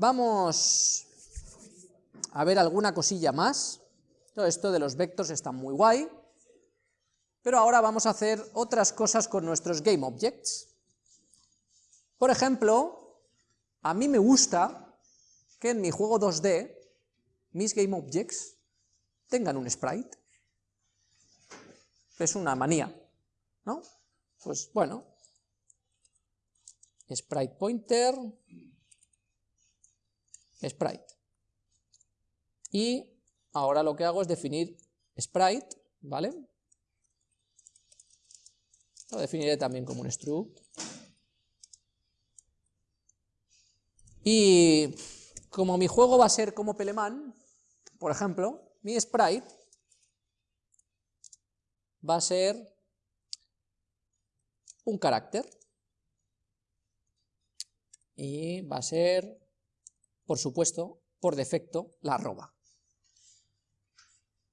Vamos a ver alguna cosilla más. Todo esto de los vectors está muy guay, pero ahora vamos a hacer otras cosas con nuestros GameObjects. Por ejemplo, a mí me gusta que en mi juego 2D mis GameObjects tengan un sprite. Es una manía, ¿no? Pues bueno, sprite pointer, sprite. Y ahora lo que hago es definir sprite, ¿vale? Lo definiré también como un struct. Y como mi juego va a ser como Peleman, por ejemplo, mi sprite va a ser un carácter. Y va a ser, por supuesto, por defecto, la arroba.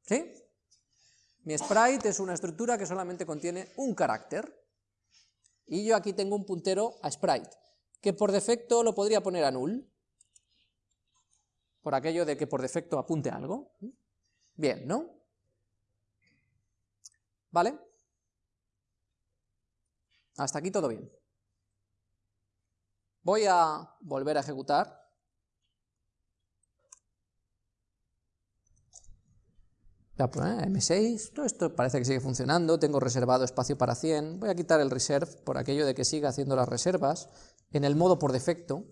¿Sí? Mi sprite es una estructura que solamente contiene un carácter. Y yo aquí tengo un puntero a sprite, que por defecto lo podría poner a null, por aquello de que por defecto apunte algo. Bien, ¿no? ¿Vale? Hasta aquí todo bien. Voy a volver a ejecutar. M6, todo esto parece que sigue funcionando, tengo reservado espacio para 100, voy a quitar el reserve por aquello de que siga haciendo las reservas en el modo por defecto.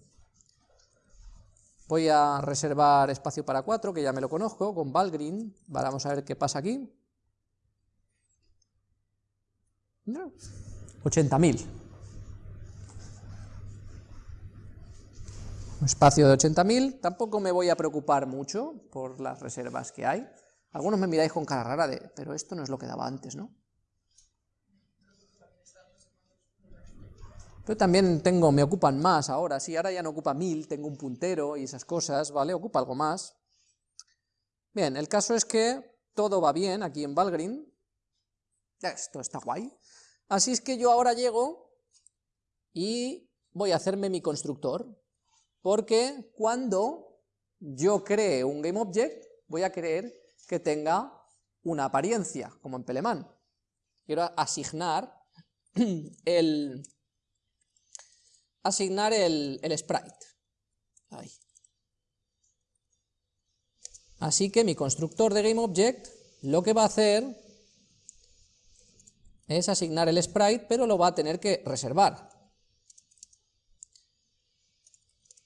Voy a reservar espacio para 4, que ya me lo conozco, con Valgrind, vamos a ver qué pasa aquí. 80.000. Un espacio de 80.000, tampoco me voy a preocupar mucho por las reservas que hay. Algunos me miráis con cara rara de, pero esto no es lo que daba antes, ¿no? Pero también tengo, me ocupan más ahora, sí, ahora ya no ocupa 1000, tengo un puntero y esas cosas, ¿vale? Ocupa algo más. Bien, el caso es que todo va bien aquí en Valgrind, esto está guay, así es que yo ahora llego y voy a hacerme mi constructor, porque cuando yo cree un GameObject, voy a querer que tenga una apariencia, como en Peleman. Quiero asignar el, asignar el, el sprite. Ahí. Así que mi constructor de GameObject lo que va a hacer es asignar el sprite, pero lo va a tener que reservar.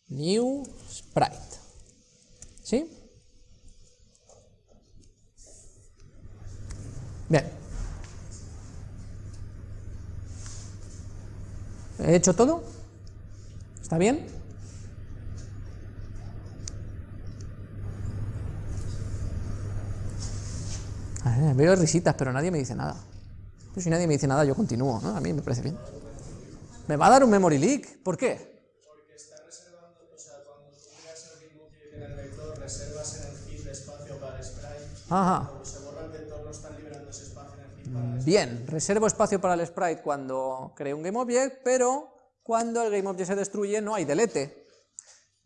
New sprite. ¿Sí? Bien. ¿He hecho todo? ¿Está bien? veo risitas, pero nadie me dice nada. Pues si nadie me dice nada, yo continúo, ¿no? A mí me parece bien. Me va a dar un memory leak. ¿Por qué? Porque está reservando, o sea, cuando tú creas el GameObject en el vector, reservas en el espacio para el sprite. Ajá. Vector, no están liberando ese espacio en el heap para el sprite. Bien, reservo espacio para el sprite cuando creo un GameObject, pero cuando el GameObject se destruye no hay delete.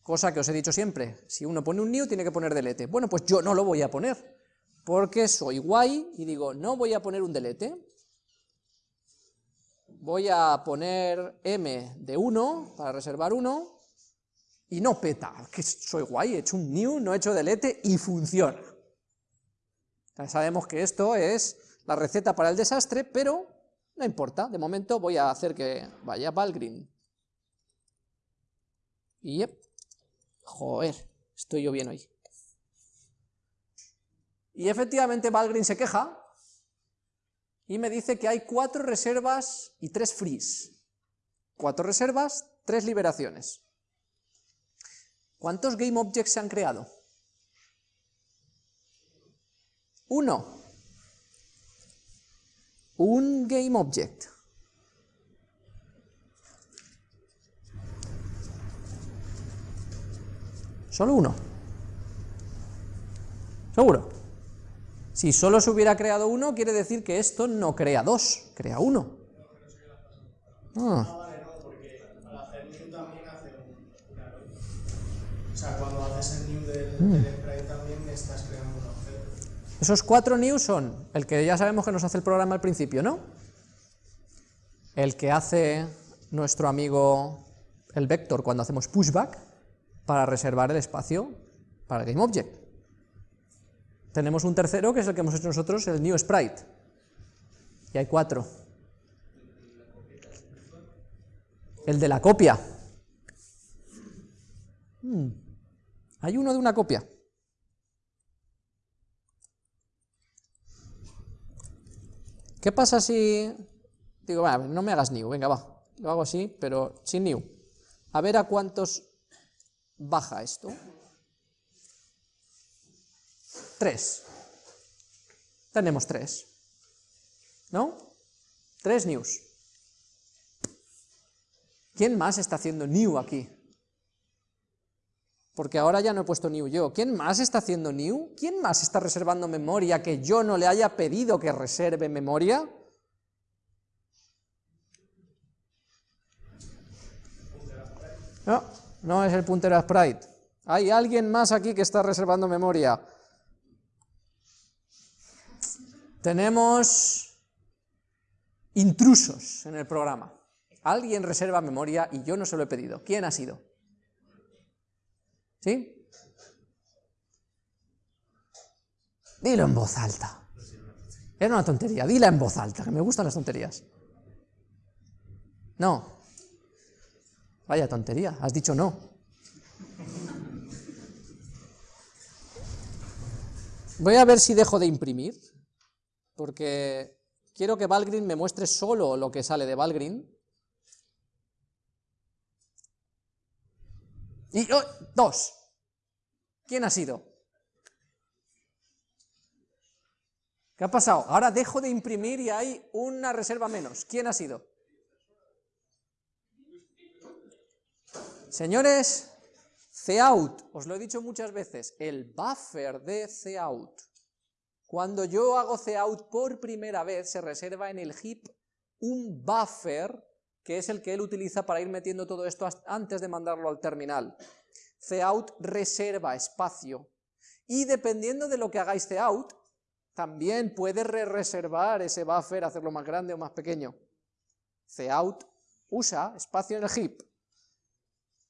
Cosa que os he dicho siempre, si uno pone un new tiene que poner delete. Bueno, pues yo no lo voy a poner, porque soy guay y digo, no voy a poner un delete, voy a poner m de 1 para reservar 1, y no peta, que soy guay, he hecho un new, no he hecho delete y funciona. Sabemos que esto es la receta para el desastre, pero no importa, de momento voy a hacer que vaya Valgrind. Y yep, joder, estoy yo bien hoy. Y efectivamente Valgrind se queja, y me dice que hay cuatro reservas y tres frees. Cuatro reservas, tres liberaciones. ¿Cuántos GameObjects se han creado? Uno. Un GameObject. Solo uno. ¿Seguro? Si solo se hubiera creado uno, quiere decir que esto no crea dos, crea uno. Ah, Ah, vale, no, porque al hacer new también hace un, un array. O sea, cuando haces el new del, del sprite también estás creando un objeto. Esos cuatro new son el que ya sabemos que nos hace el programa al principio, ¿no? El que hace nuestro amigo el vector cuando hacemos pushback para reservar el espacio para el GameObject. Tenemos un tercero que es el que hemos hecho nosotros, el new sprite. Y hay cuatro. El de la copia. Hmm. Hay uno de una copia. ¿Qué pasa si... Digo, no me hagas new, venga, va. Lo hago así, pero sin new. A ver a cuántos baja esto. Tres. Tenemos tres. ¿No? Tres news. ¿Quién más está haciendo new aquí? Porque ahora ya no he puesto new yo. ¿Quién más está haciendo new? ¿Quién más está reservando memoria que yo no le haya pedido que reserve memoria? No, no es el puntero sprite. Hay alguien más aquí que está reservando memoria. Tenemos intrusos en el programa. Alguien reserva memoria y yo no se lo he pedido. ¿Quién ha sido? ¿Sí? Dilo en voz alta. Era una tontería, dila en voz alta, que me gustan las tonterías. No. Vaya tontería, has dicho no. Voy a ver si dejo de imprimir, porque quiero que Valgrind me muestre solo lo que sale de Valgrind. Y oh, dos. ¿Quién ha sido? ¿Qué ha pasado? Ahora dejo de imprimir y hay una reserva menos. ¿Quién ha sido? Señores, cout, os lo he dicho muchas veces, el buffer de cout. Cuando yo hago cout por primera vez, se reserva en el heap un buffer, que es el que él utiliza para ir metiendo todo esto antes de mandarlo al terminal. Cout reserva espacio, y dependiendo de lo que hagáis cout, también puede re-reservar ese buffer, hacerlo más grande o más pequeño. Cout usa espacio en el heap,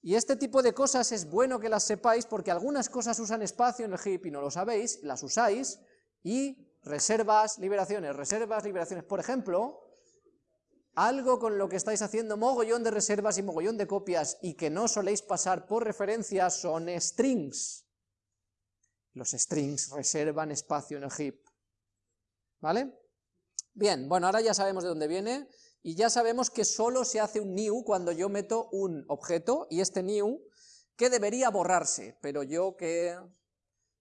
y este tipo de cosas es bueno que las sepáis porque algunas cosas usan espacio en el heap y no lo sabéis, las usáis, y reservas, liberaciones, reservas, liberaciones. Por ejemplo, algo con lo que estáis haciendo mogollón de reservas y mogollón de copias y que no soléis pasar por referencia son strings. Los strings reservan espacio en el heap. ¿Vale? Bien, bueno, ahora ya sabemos de dónde viene, y ya sabemos que solo se hace un new cuando yo meto un objeto, y este new, que debería borrarse, pero yo que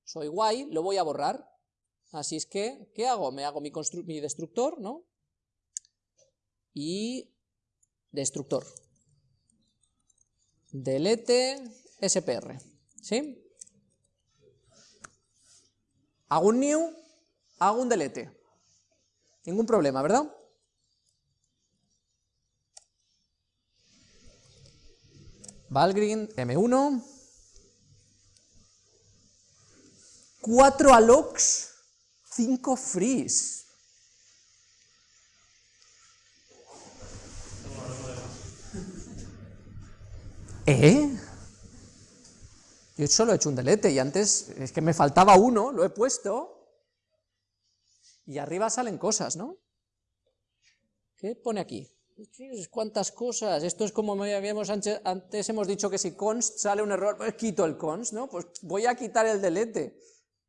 soy guay, lo voy a borrar. Así es que, ¿qué hago? Me hago mi, mi destructor, ¿no? Y destructor. Delete SPR, ¿sí? Hago un new, hago un delete. Ningún problema, ¿verdad? Valgrind, M1. 4 allocs, 5 frees. ¿Eh? Yo solo he hecho un delete y antes es que me faltaba uno, lo he puesto y arriba salen cosas, ¿no? ¿Qué pone aquí? cuántas cosas, esto es como habíamos antes, hemos dicho que si const sale un error, pues quito el const, ¿no? Pues voy a quitar el delete,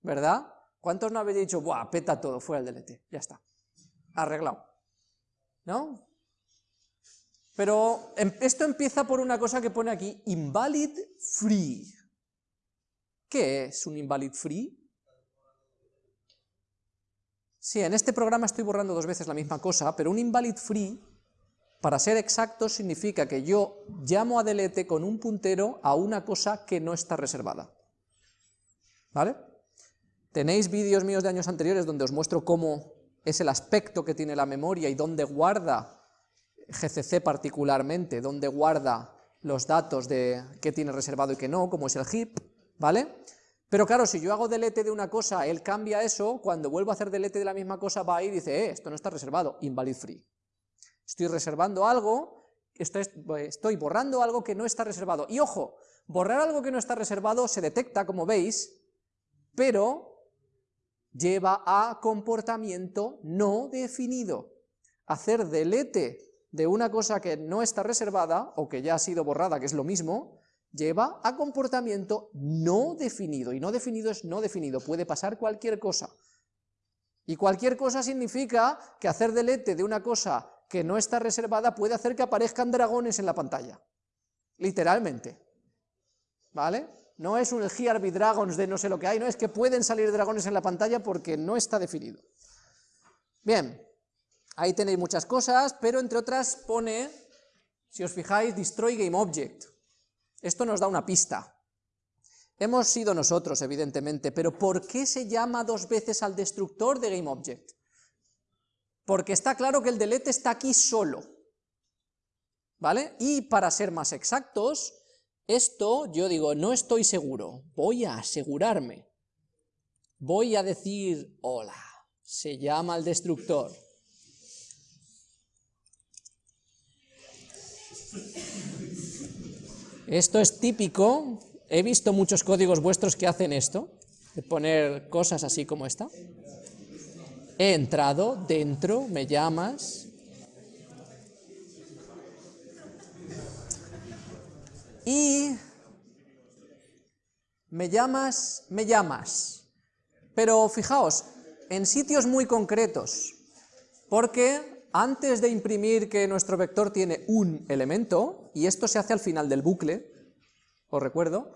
¿verdad? ¿Cuántos no habéis dicho, buah, peta todo, fuera el delete, ya está, arreglado, ¿no? Pero em, esto empieza por una cosa que pone aquí, invalid free. ¿Qué es un invalid free? Sí, en este programa estoy borrando dos veces la misma cosa, pero un invalid free para ser exacto, significa que yo llamo a delete con un puntero a una cosa que no está reservada. ¿Vale? Tenéis vídeos míos de años anteriores donde os muestro cómo es el aspecto que tiene la memoria y dónde guarda GCC particularmente, dónde guarda los datos de qué tiene reservado y qué no, como es el heap. ¿vale? Pero claro, si yo hago delete de una cosa, él cambia eso, cuando vuelvo a hacer delete de la misma cosa va a ir y dice, eh, esto no está reservado, invalid free. Estoy reservando algo, estoy borrando algo que no está reservado. Y ojo, borrar algo que no está reservado se detecta, como veis, pero lleva a comportamiento no definido. Hacer delete de una cosa que no está reservada, o que ya ha sido borrada, que es lo mismo, lleva a comportamiento no definido, y no definido es no definido, puede pasar cualquier cosa. Y cualquier cosa significa que hacer delete de una cosa que no está reservada puede hacer que aparezcan dragones en la pantalla, literalmente, ¿vale? No es un GRB Dragons de no sé lo que hay, no es que pueden salir dragones en la pantalla porque no está definido. Bien, ahí tenéis muchas cosas, pero entre otras pone, si os fijáis, Destroy Game Object, esto nos da una pista. Hemos sido nosotros, evidentemente, pero ¿por qué se llama dos veces al destructor de GameObject? Porque está claro que el delete está aquí solo, ¿vale? Y para ser más exactos, esto, yo digo, no estoy seguro, voy a asegurarme. Voy a decir, hola, se llama el destructor. Esto es típico, he visto muchos códigos vuestros que hacen esto, de poner cosas así como esta. He entrado, dentro, me llamas. Y me llamas, me llamas. Pero fijaos, en sitios muy concretos, porque antes de imprimir que nuestro vector tiene un elemento, y esto se hace al final del bucle, os recuerdo,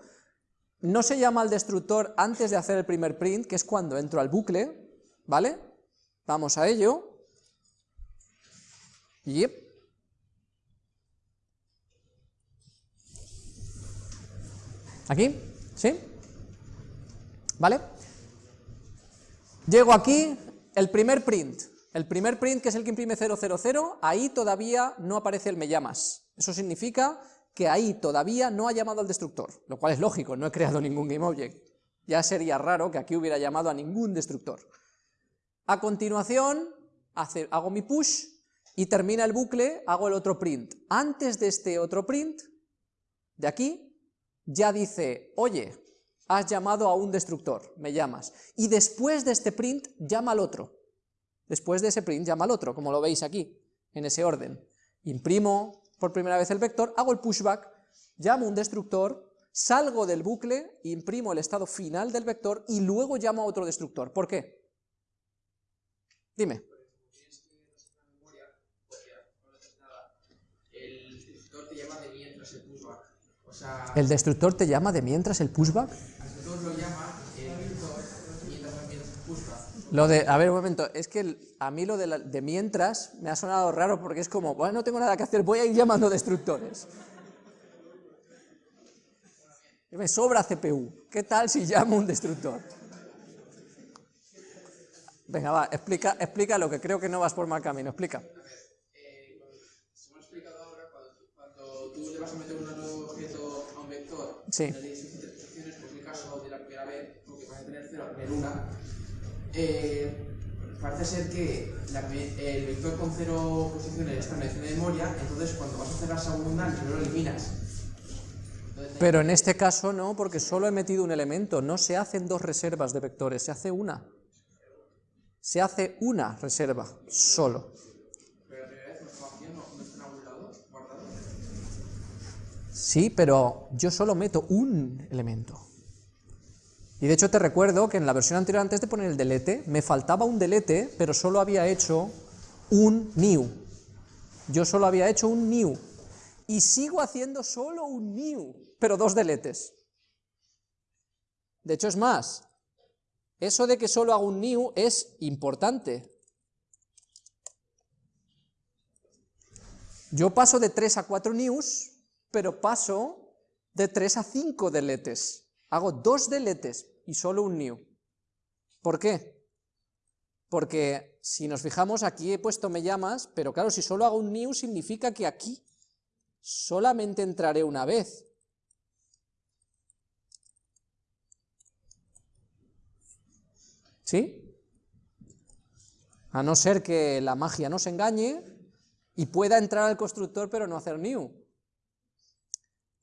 no se llama al destructor antes de hacer el primer print, que es cuando entro al bucle, ¿vale? Vamos a ello. Yep. ¿Aquí? ¿Sí? ¿Vale? Llego aquí, el primer print, el primer print, que es el que imprime 000, ahí todavía no aparece el me llamas. Eso significa que ahí todavía no ha llamado al destructor, lo cual es lógico, no he creado ningún GameObject. Ya sería raro que aquí hubiera llamado a ningún destructor. A continuación, hago mi push y termina el bucle, hago el otro print. Antes de este otro print, de aquí, ya dice, oye, has llamado a un destructor, me llamas. Y después de este print, llama al otro. Después de ese print llama al otro, como lo veis aquí, en ese orden. Imprimo por primera vez el vector, hago el pushback, llamo un destructor, salgo del bucle, imprimo el estado final del vector y luego llamo a otro destructor. ¿Por qué? Dime. ¿El destructor te llama de mientras el pushback? Lo de, a ver, un momento, es que a mí lo de, mientras me ha sonado raro porque es como, bueno, no tengo nada que hacer, voy a ir llamando destructores. Me sobra CPU, ¿qué tal si llamo un destructor? Venga, va, explica, explica lo que creo que no vas por mal camino, explica. Como explicado ahora, cuando, tú le vas a meter un nuevo objeto a un vector, sí. le das instrucciones, por el caso de la primera vez, porque vas a tener cero, tener una, eh, parece ser que el vector con cero posiciones está en de memoria, entonces cuando vas a hacer la segunda, no lo eliminas. Pero en este caso no, porque solo he metido un elemento, no se hacen dos reservas de vectores, se hace una. Se hace una reserva, solo. Sí, pero yo solo meto un elemento. Y de hecho te recuerdo que en la versión anterior, antes de poner el delete, me faltaba un delete, pero solo había hecho un new. Yo solo había hecho un new. Y sigo haciendo solo un new, pero dos deletes. De hecho es más, eso de que solo hago un new es importante. Yo paso de 3 a 4 news, pero paso de 3 a 5 deletes. Hago dos deletes y solo un new. ¿Por qué? Porque si nos fijamos, aquí he puesto me llamas, pero claro, si solo hago un new significa que aquí solamente entraré una vez. ¿Sí? A no ser que la magia nos engañe y pueda entrar al constructor pero no hacer new.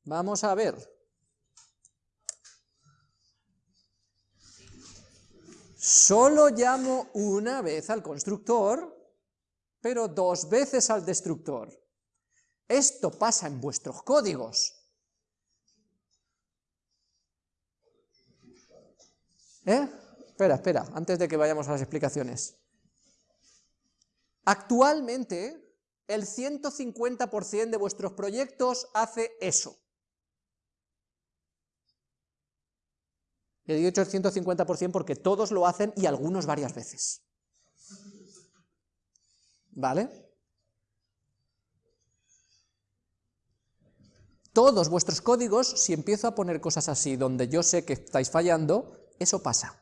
Vamos a ver. Solo llamo una vez al constructor, pero dos veces al destructor. Esto pasa en vuestros códigos. ¿Eh? Espera, espera, antes de que vayamos a las explicaciones. Actualmente, el 150% de vuestros proyectos hace eso. He dicho el 150% porque todos lo hacen y algunos varias veces. ¿Vale? Todos vuestros códigos, si empiezo a poner cosas así donde yo sé que estáis fallando, eso pasa.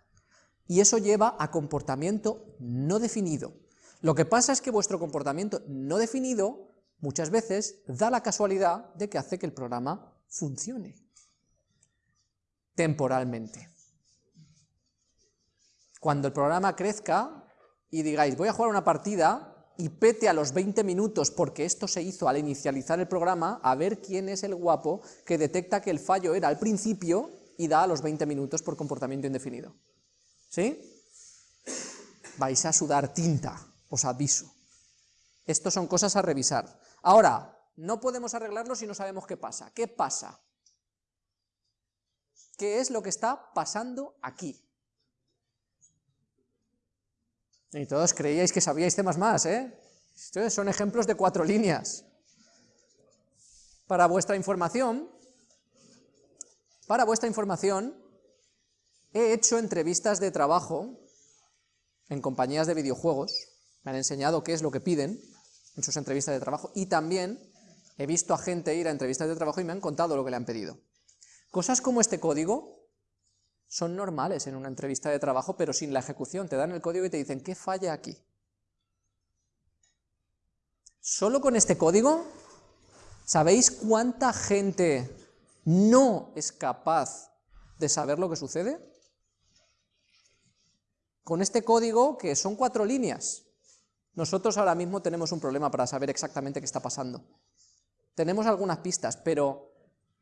Y eso lleva a comportamiento no definido. Lo que pasa es que vuestro comportamiento no definido muchas veces da la casualidad de que hace que el programa funcione temporalmente. Cuando el programa crezca y digáis, voy a jugar una partida y pete a los 20 minutos porque esto se hizo al inicializar el programa, a ver quién es el guapo que detecta que el fallo era al principio y da a los 20 minutos por comportamiento indefinido. ¿Sí? Vais a sudar tinta, os aviso. Estos son cosas a revisar. Ahora, no podemos arreglarlo si no sabemos qué pasa. ¿Qué pasa? ¿Qué es lo que está pasando aquí? Y todos creíais que sabíais temas más, ¿eh? Estos son ejemplos de cuatro líneas. Para vuestra información, para vuestra información, he hecho entrevistas de trabajo en compañías de videojuegos, me han enseñado qué es lo que piden en sus entrevistas de trabajo, y también he visto a gente ir a entrevistas de trabajo y me han contado lo que le han pedido. Cosas como este código son normales en una entrevista de trabajo, pero sin la ejecución. Te dan el código y te dicen, ¿qué falla aquí? Solo con este código, ¿sabéis cuánta gente no es capaz de saber lo que sucede? Con este código, que son cuatro líneas, nosotros ahora mismo tenemos un problema para saber exactamente qué está pasando. Tenemos algunas pistas, pero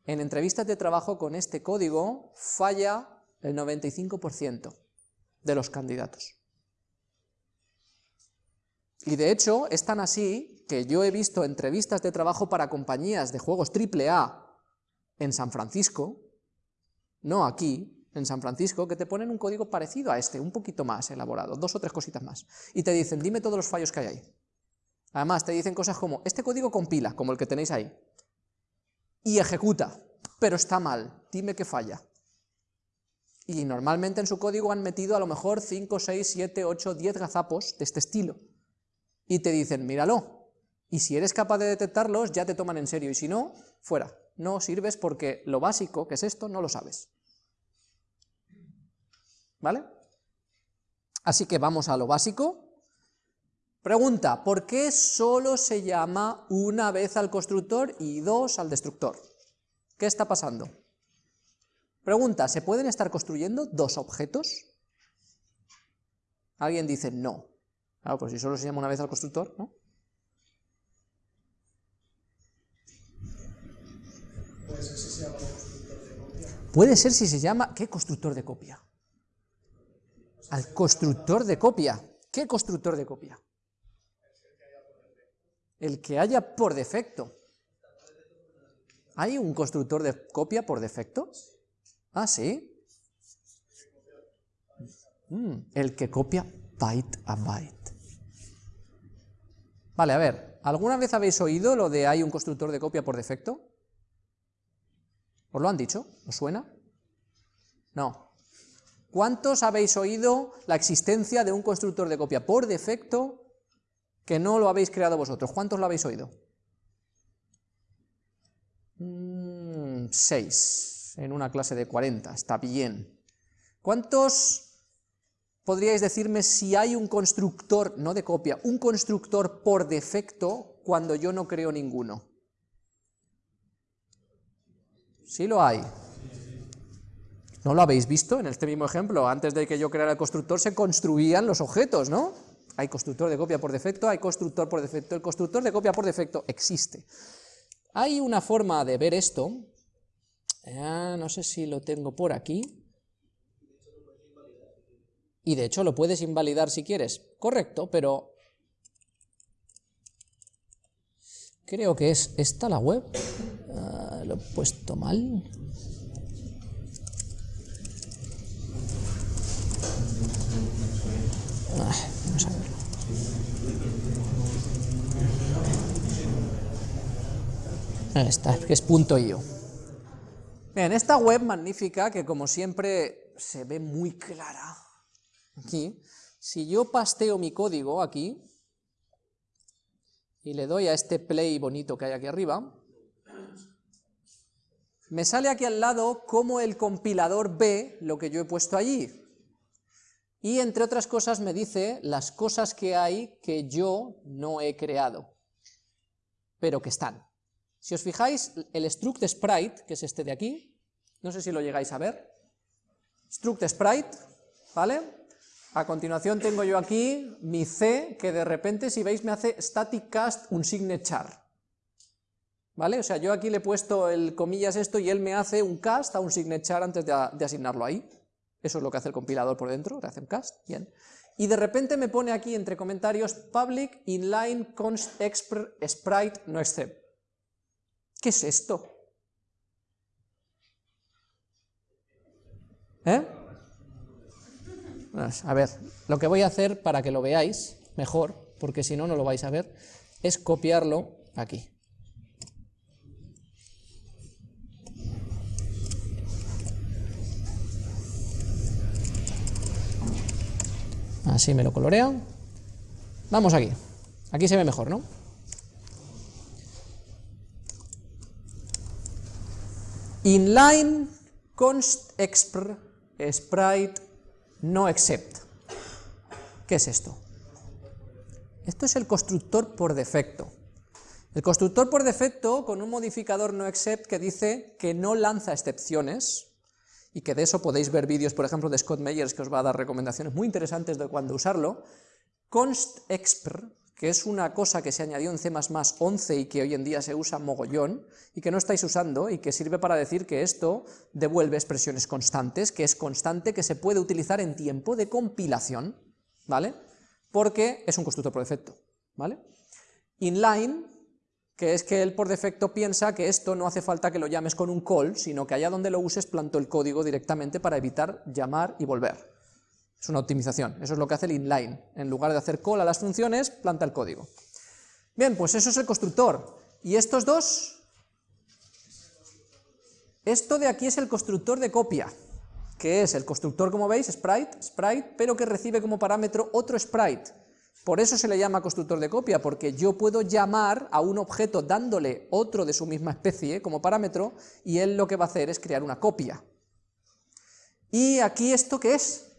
en entrevistas de trabajo con este código falla el 95% de los candidatos. Y de hecho, es tan así que yo he visto entrevistas de trabajo para compañías de juegos AAA en San Francisco, no aquí, en San Francisco, que te ponen un código parecido a este, un poquito más elaborado, dos o tres cositas más, y te dicen, dime todos los fallos que hay ahí. Además, te dicen cosas como, este código compila, como el que tenéis ahí, y ejecuta, pero está mal, dime qué falla. Y normalmente en su código han metido a lo mejor 5, 6, 7, 8, 10 gazapos de este estilo. Y te dicen, míralo, y si eres capaz de detectarlos, ya te toman en serio, y si no, fuera. No sirves porque lo básico, que es esto, no lo sabes. ¿Vale? Así que vamos a lo básico. Pregunta, ¿por qué solo se llama una vez al constructor y dos al destructor? ¿Qué está pasando? Pregunta, ¿se pueden estar construyendo dos objetos? Alguien dice no. Claro, pues si solo se llama una vez al constructor, ¿no? Puede ser si se llama constructor de copia. Puede ser si se llama... ¿Qué constructor de copia? Al constructor de copia. ¿Qué constructor de copia? El que haya por defecto. ¿Hay un constructor de copia por defecto? Ah, sí. Mm, el que copia byte a byte. Vale, a ver, ¿alguna vez habéis oído lo de hay un constructor de copia por defecto? ¿Os lo han dicho? ¿Os suena? No. ¿Cuántos habéis oído la existencia de un constructor de copia por defecto que no lo habéis creado vosotros? ¿Cuántos lo habéis oído? Mm, seis en una clase de 40, está bien. ¿Cuántos podríais decirme si hay un constructor, no de copia, un constructor por defecto cuando yo no creo ninguno? Sí lo hay. ¿No lo habéis visto en este mismo ejemplo? Antes de que yo creara el constructor se construían los objetos, ¿no? Hay constructor de copia por defecto, hay constructor por defecto. El constructor de copia por defecto existe. Hay una forma de ver esto, ah, no sé si lo tengo por aquí, y de hecho lo puedes invalidar si quieres, correcto, pero creo que es esta la web, ah, lo he puesto mal. Ah, vamos a verlo. Está, que es punto .io. Bien, esta web magnífica, que como siempre se ve muy clara, aquí, si yo pasteo mi código aquí, y le doy a este play bonito que hay aquí arriba, me sale aquí al lado cómo el compilador ve lo que yo he puesto allí. Y entre otras cosas me dice las cosas que hay que yo no he creado, pero que están. Si os fijáis, el struct sprite, que es este de aquí, no sé si lo llegáis a ver, struct sprite, ¿vale? A continuación tengo yo aquí mi C, que de repente, si veis, me hace static cast un signature. ¿Vale? O sea, yo aquí le he puesto el comillas esto y él me hace un cast a un signature antes de, de asignarlo ahí. Eso es lo que hace el compilador por dentro, le hace un cast, bien. Y de repente me pone aquí entre comentarios public inline const expr sprite no accept. ¿Qué es esto? ¿Eh? Pues, a ver, lo que voy a hacer para que lo veáis mejor, porque si no, no lo vais a ver, es copiarlo aquí. Así me lo colorea. Vamos aquí. Aquí se ve mejor, ¿no? Inline const expr sprite no except. ¿Qué es esto? Esto es el constructor por defecto. El constructor por defecto con un modificador no except que dice que no lanza excepciones, y que de eso podéis ver vídeos, por ejemplo, de Scott Meyers, que os va a dar recomendaciones muy interesantes de cuándo usarlo, const expr, que es una cosa que se añadió en C++ 11 y que hoy en día se usa mogollón, y que no estáis usando, y que sirve para decir que esto devuelve expresiones constantes, que es constante, que se puede utilizar en tiempo de compilación, ¿vale? Porque es un constructor por defecto, ¿vale? Inline, que es que él por defecto piensa que esto no hace falta que lo llames con un call, sino que allá donde lo uses planto el código directamente para evitar llamar y volver. Es una optimización, eso es lo que hace el inline. En lugar de hacer call a las funciones, planta el código. Bien, pues eso es el constructor. ¿Y estos dos? Esto de aquí es el constructor de copia, que es el constructor, como veis, sprite, sprite, pero que recibe como parámetro otro sprite. Por eso se le llama constructor de copia, porque yo puedo llamar a un objeto dándole otro de su misma especie como parámetro, y él lo que va a hacer es crear una copia. ¿Y aquí esto qué es?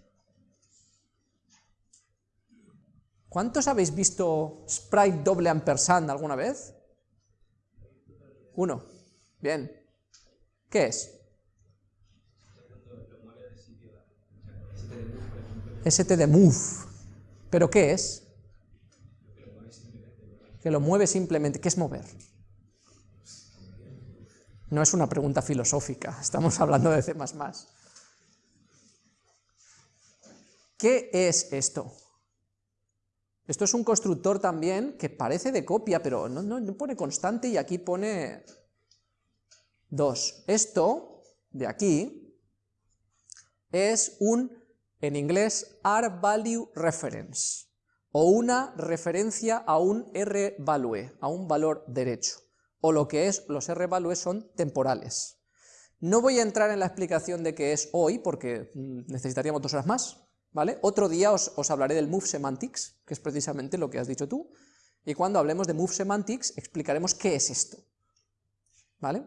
¿Cuántos habéis visto sprite doble ampersand alguna vez? Uno. Bien. ¿Qué es? ST de move. ¿Pero qué es? Que lo mueve simplemente. ¿Qué es mover? No es una pregunta filosófica, estamos hablando de C++. ¿Qué es esto? Esto es un constructor también que parece de copia, pero no, pone constante y aquí pone 2. Esto de aquí es un, en inglés, R-value reference, o una referencia a un R-value, a un valor derecho, o lo que es, los R-values son temporales. No voy a entrar en la explicación de qué es hoy, porque mm, necesitaríamos dos horas más, ¿vale? Otro día os, hablaré del Move Semantics, que es precisamente lo que has dicho tú, y cuando hablemos de Move Semantics explicaremos qué es esto, ¿vale?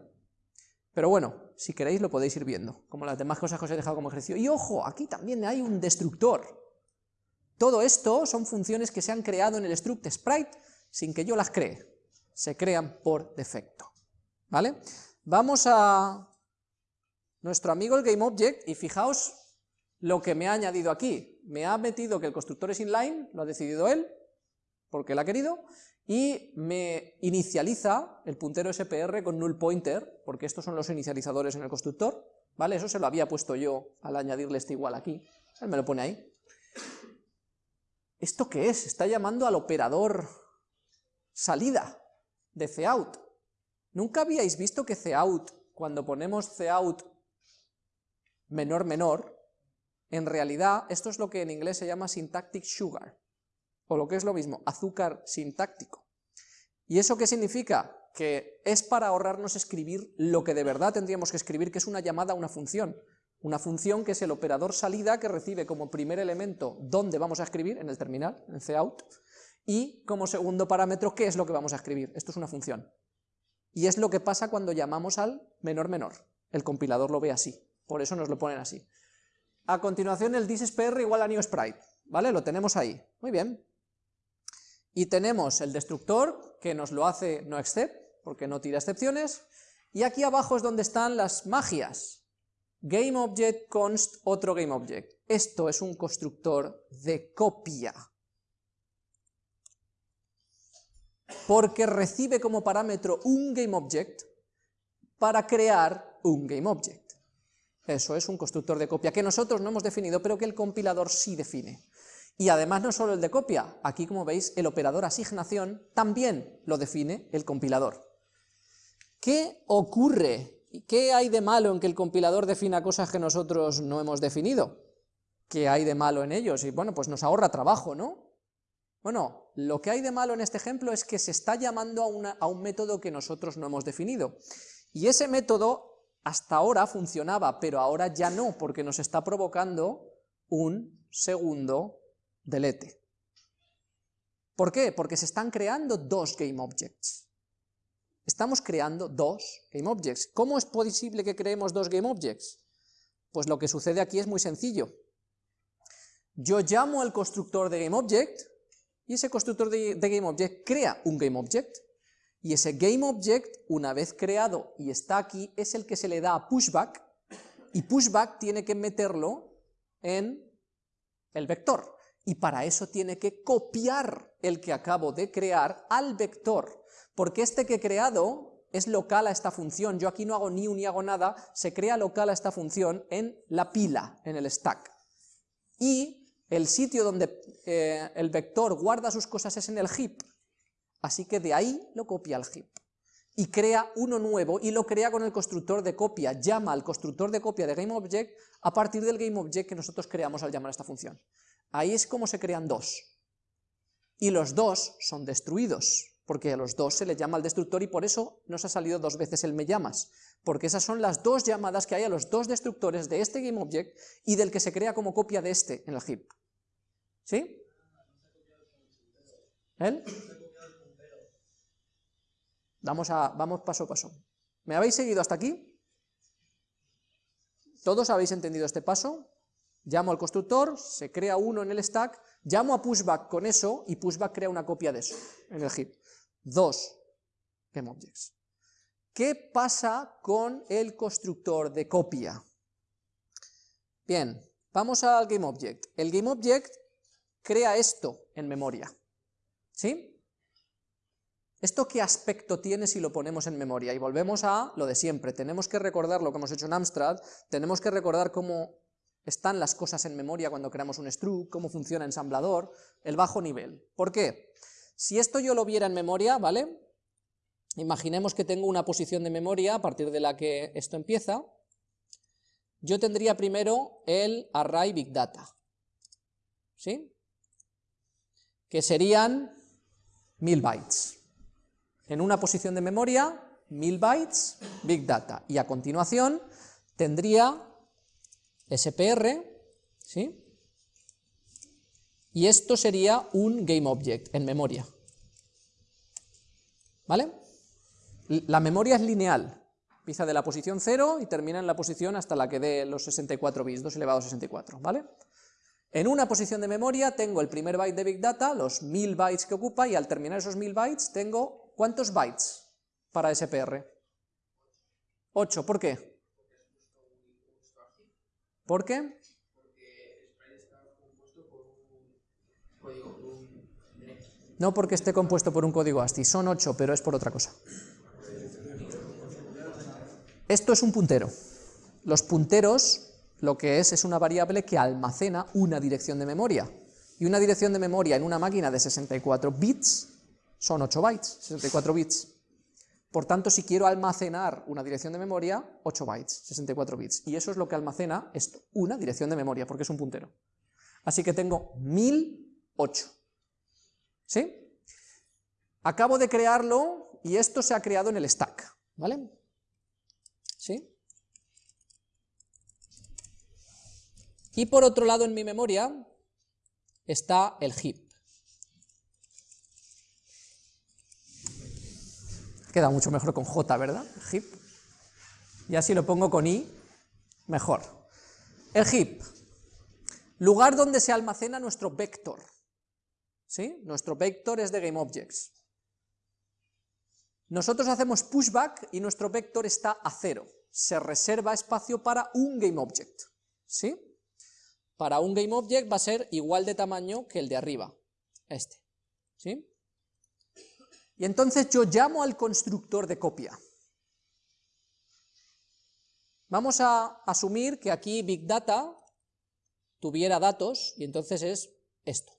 Pero bueno, si queréis lo podéis ir viendo, como las demás cosas que os he dejado como ejercicio. Y ojo, aquí también hay un destructor. Todo esto son funciones que se han creado en el struct sprite sin que yo las cree, se crean por defecto, ¿vale? Vamos a nuestro amigo el GameObject, y fijaos lo que me ha añadido aquí. Me ha metido que el constructor es inline, lo ha decidido él, porque él ha querido, y me inicializa el puntero SPR con null pointer, porque estos son los inicializadores en el constructor, ¿vale? Eso se lo había puesto yo al añadirle este igual aquí, él me lo pone ahí. ¿Esto qué es? Está llamando al operador salida de cout. ¿Nunca habíais visto que cout, cuando ponemos cout menor menor, en realidad esto es lo que en inglés se llama syntactic sugar, o lo que es lo mismo, azúcar sintáctico. ¿Y eso qué significa? Que es para ahorrarnos escribir lo que de verdad tendríamos que escribir, que es una llamada a una función. Una función que es el operador salida que recibe como primer elemento dónde vamos a escribir, en el terminal, en cout, y como segundo parámetro qué es lo que vamos a escribir. Esto es una función. Y es lo que pasa cuando llamamos al menor menor. El compilador lo ve así, por eso nos lo ponen así. A continuación el thisPR igual a newSprite, ¿vale? Lo tenemos ahí. Muy bien. Y tenemos el destructor, que nos lo hace noExcept, porque no tira excepciones, y aquí abajo es donde están las magias. GameObject const otro GameObject. Esto es un constructor de copia. Porque recibe como parámetro un GameObject para crear un GameObject. Eso es un constructor de copia que nosotros no hemos definido, pero que el compilador sí define. Y además no solo el de copia, aquí como veis el operador asignación también lo define el compilador. ¿Qué ocurre? ¿Qué hay de malo en que el compilador defina cosas que nosotros no hemos definido? ¿Qué hay de malo en ellos? Y bueno, pues nos ahorra trabajo, ¿no? Bueno, lo que hay de malo en este ejemplo es que se está llamando a, a un método que nosotros no hemos definido. Y ese método hasta ahora funcionaba, pero ahora ya no, porque nos está provocando un segundo delete. ¿Por qué? Porque se están creando dos GameObjects. Estamos creando dos GameObjects. ¿Cómo es posible que creemos dos GameObjects? Pues lo que sucede aquí es muy sencillo. Yo llamo al constructor de GameObject, y ese constructor de, GameObject crea un GameObject, y ese GameObject, una vez creado y está aquí, es el que se le da a pushback, y pushback tiene que meterlo en el vector. Y para eso tiene que copiar el que acabo de crear al vector, porque este que he creado es local a esta función, yo aquí no hago un ni hago nada, se crea local a esta función en la pila, en el stack. Y el sitio donde eh, el vector guarda sus cosas es en el heap, así que de ahí lo copia al heap. Y crea uno nuevo y lo crea con el constructor de copia, llama al constructor de copia de GameObject a partir del GameObject que nosotros creamos al llamar a esta función. Ahí es como se crean dos. Y los dos son destruidos, porque a los dos se le llama al destructor y por eso nos ha salido dos veces el me llamas, porque esas son las dos llamadas que hay a los dos destructores de este GameObject y del que se crea como copia de este en el heap. ¿Sí? ¿Él? Vamos, a, vamos paso a paso. ¿Me habéis seguido hasta aquí? ¿Todos habéis entendido este paso? llamo al constructor, se crea uno en el stack, llamo a pushback con eso y pushback crea una copia de eso en el heap. Dos GameObjects. ¿Qué pasa con el constructor de copia? Bien, vamos al GameObject. El GameObject crea esto en memoria. ¿Sí? ¿Esto qué aspecto tiene si lo ponemos en memoria? Y volvemos a lo de siempre, tenemos que recordar lo que hemos hecho en Amstrad, tenemos que recordar cómo están las cosas en memoria cuando creamos un struct, cómo funciona ensamblador, el bajo nivel. ¿Por qué? Si esto yo lo viera en memoria, ¿vale? Imaginemos que tengo una posición de memoria a partir de la que esto empieza, yo tendría primero el array big data, ¿sí? Que serían mil bytes. En una posición de memoria, mil bytes, big data, y a continuación tendría SPR, ¿sí? Y esto sería un GameObject en memoria. ¿Vale? La memoria es lineal, empieza de la posición 0 y termina en la posición hasta la que dé los 64 bits, 2 elevado a 64, ¿vale? En una posición de memoria tengo el primer byte de Big Data, los 1000 bytes que ocupa, y al terminar esos 1000 bytes tengo, ¿cuántos bytes para SPR? 8, ¿por qué? ¿Por qué? No porque esté compuesto por un código ASCII, son 8, pero es por otra cosa. Esto es un puntero. Los punteros lo que es es una variable que almacena una dirección de memoria. Y una dirección de memoria en una máquina de 64 bits son 8 bytes, 64 bits. Por tanto, si quiero almacenar una dirección de memoria, 8 bytes, 64 bits. Y eso es lo que almacena esto, una dirección de memoria, porque es un puntero. Así que tengo 1008. ¿Sí? Acabo de crearlo y esto se ha creado en el stack, ¿vale? ¿Sí? Y por otro lado en mi memoria está el heap. Queda mucho mejor con J, ¿verdad? Heap. Y así lo pongo con I, mejor. El heap, lugar donde se almacena nuestro vector. ¿Sí? Nuestro vector es de GameObjects. Nosotros hacemos pushback y nuestro vector está a cero. Se reserva espacio para un GameObject. ¿Sí? Para un GameObject va a ser igual de tamaño que el de arriba, este. ¿Sí? Y entonces yo llamo al constructor de copia. Vamos a asumir que aquí Big Data tuviera datos, y entonces es esto.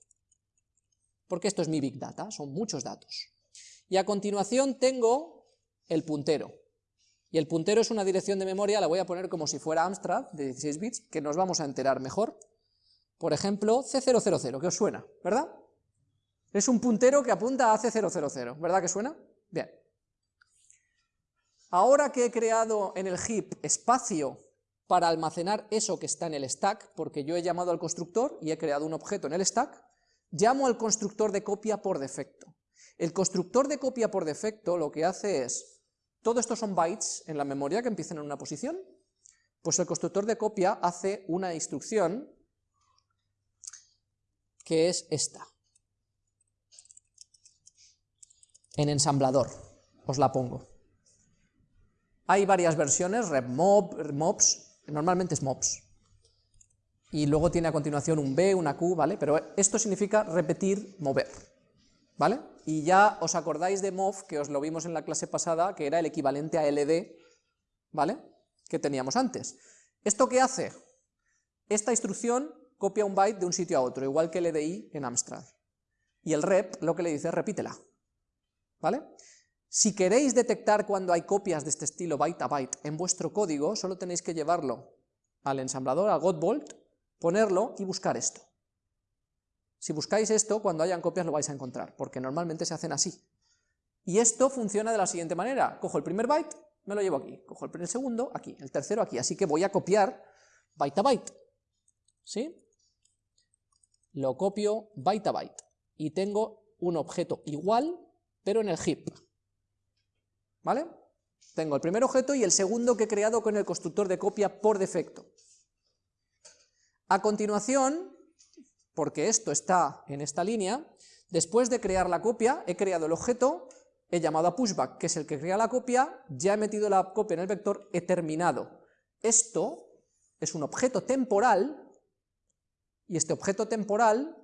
Porque esto es mi Big Data, son muchos datos. Y a continuación tengo el puntero. Y el puntero es una dirección de memoria, la voy a poner como si fuera Amstrad, de 16 bits, que nos vamos a enterar mejor. Por ejemplo, C000, que os suena, ¿verdad? Es un puntero que apunta a C000, ¿verdad que suena? Bien. Ahora que he creado en el heap espacio para almacenar eso que está en el stack, porque yo he llamado al constructor y he creado un objeto en el stack, llamo al constructor de copia por defecto. El constructor de copia por defecto lo que hace es, todo esto son bytes en la memoria que empiezan en una posición, pues el constructor de copia hace una instrucción que es esta. En ensamblador, os la pongo. Hay varias versiones, repmob, mobs, normalmente es mobs. Y luego tiene a continuación un B, una Q, ¿vale? Pero esto significa repetir, mover, ¿vale? Y ya os acordáis de mov, que os lo vimos en la clase pasada, que era el equivalente a LD, ¿vale? Que teníamos antes. ¿Esto qué hace? Esta instrucción copia un byte de un sitio a otro, igual que LDI en Amstrad. Y el rep lo que le dice es repítela. ¿Vale? Si queréis detectar cuando hay copias de este estilo byte a byte en vuestro código, solo tenéis que llevarlo al ensamblador, a Godbolt, ponerlo y buscar esto. Si buscáis esto, cuando hayan copias lo vais a encontrar, porque normalmente se hacen así. Y esto funciona de la siguiente manera, cojo el primer byte, me lo llevo aquí, cojo el segundo, aquí, el tercero aquí, así que voy a copiar byte a byte, ¿sí? Lo copio byte a byte, y tengo un objeto igual pero en el heap. ¿Vale? Tengo el primer objeto y el segundo que he creado con el constructor de copia por defecto. A continuación, porque esto está en esta línea, después de crear la copia, he creado el objeto, he llamado a pushback, que es el que crea la copia, ya he metido la copia en el vector, he terminado. Esto es un objeto temporal, y este objeto temporal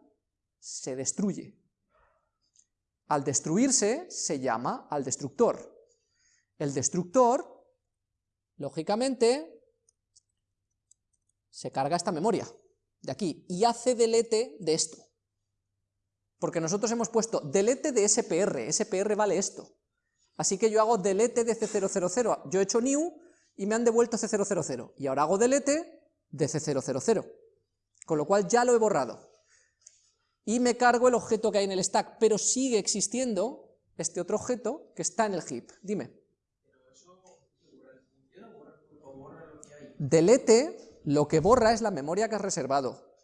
se destruye. Al destruirse se llama al destructor. El destructor, lógicamente, se carga esta memoria de aquí y hace delete de esto. Porque nosotros hemos puesto delete de SPR, SPR vale esto. Así que yo hago delete de C000, yo he hecho new y me han devuelto C000, y ahora hago delete de C000, con lo cual ya lo he borrado y me cargo el objeto que hay en el stack, pero sigue existiendo este otro objeto que está en el heap. Dime. Delete lo que borra es la memoria que has reservado.